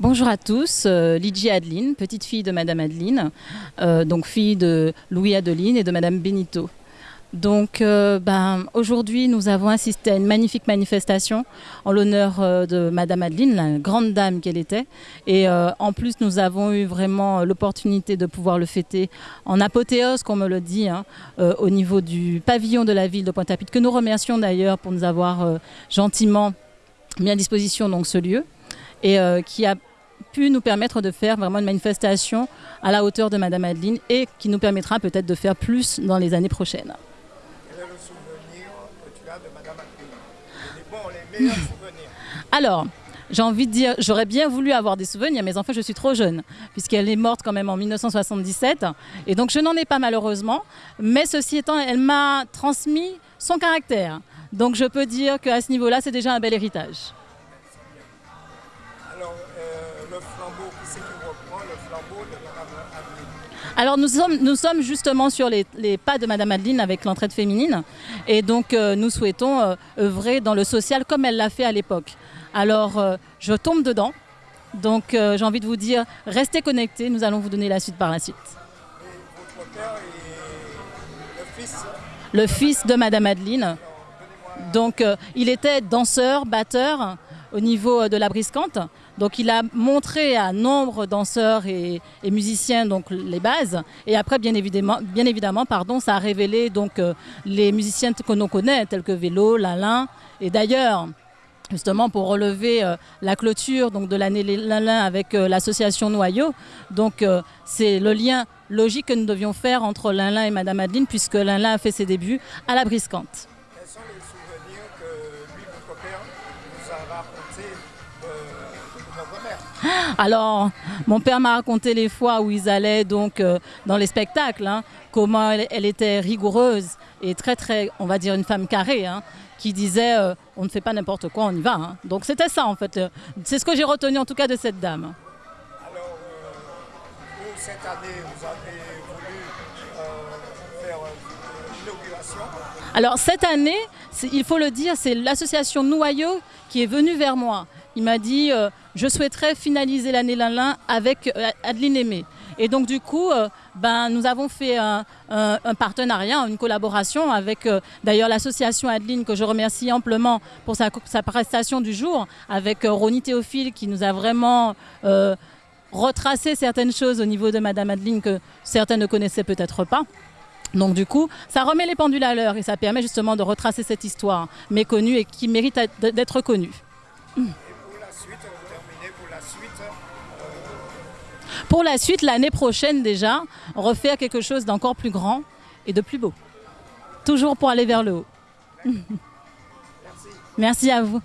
Bonjour à tous, euh, Adeline, petite fille de Madame Adeline, euh, donc fille de Louis Adeline et de Madame Benito. Donc euh, ben, aujourd'hui nous avons assisté à une magnifique manifestation en l'honneur euh, de Madame Adeline, la grande dame qu'elle était. Et en plus nous avons eu vraiment l'opportunité de pouvoir le fêter en apothéose, comme on me le dit, hein, au niveau du pavillon de la ville de Pointe-à-Pitre, que nous remercions d'ailleurs pour nous avoir gentiment mis à disposition donc, ce lieu et qui a pu nous permettre de faire vraiment une manifestation à la hauteur de Madame Adeline et qui nous permettra peut-être de faire plus dans les années prochaines. Quel est le souvenir que tu as de Madame Adeline? Les bons, les meilleurs souvenirs. Alors, j'ai envie de dire, j'aurais bien voulu avoir des souvenirs, mais enfin, je suis trop jeune, puisqu'elle est morte quand même en 1977. Et donc, je n'en ai pas malheureusement. Mais ceci étant, elle m'a transmis son caractère. Donc, je peux dire qu'à ce niveau-là, c'est déjà un bel héritage. Flambeau, qui c'est qui reprend le flambeau de Madame Adeline. Alors nous sommes, nous sommes justement sur les, les pas de Madame Adeline avec l'entraide féminine. Et donc euh, nous souhaitons euh, œuvrer dans le social comme elle l'a fait à l'époque. Alors euh, je tombe dedans, donc j'ai envie de vous dire restez connectés, nous allons vous donner la suite par la suite. Et votre père est le fils Le fils de Madame Adeline, donc il était danseur, batteur au niveau euh, de la briscante. Donc il a montré à nombre danseurs et, musiciens donc les bases. Et après, bien évidemment, pardon, ça a révélé donc euh, les musiciens que l'on connaît, tels que Vélo, Lalin. Et d'ailleurs, justement pour relever euh, la clôture donc, de l'année Lalin avec l'association Noyau. Donc c'est le lien logique que nous devions faire entre Lalin et Madame Adeline, puisque Lalin a fait ses débuts à la briscante. Alors, mon père m'a raconté les fois où ils allaient donc euh, dans les spectacles, hein, comment elle, elle était rigoureuse et très très, on va dire une femme carrée, hein, qui disait euh, on ne fait pas n'importe quoi, on y va. hein. Donc c'était ça en fait. euh, C'est ce que j'ai retenu en tout cas de cette dame. Alors, euh, vous, cette année, vous avez voulu faire l'inauguration. Alors cette année, il faut le dire, c'est l'association Noyau qui est venue vers moi. Il m'a dit euh, je souhaiterais finaliser l'année Lalin avec euh, Adeline Aimé. Et donc du coup, euh, ben, nous avons fait un, partenariat, une collaboration avec d'ailleurs l'association Adeline que je remercie amplement pour sa, sa prestation du jour, avec Ronnie Théophile qui nous a vraiment retracé certaines choses au niveau de Madame Adeline que certains ne connaissaient peut-être pas. Donc du coup, ça remet les pendules à l'heure et ça permet justement de retracer cette histoire méconnue et qui mérite d'être connue pour la suite, vous terminez pour la suite. L'année prochaine déjà, refaire quelque chose d'encore plus grand et de plus beau. Toujours pour aller vers le haut. Merci à vous.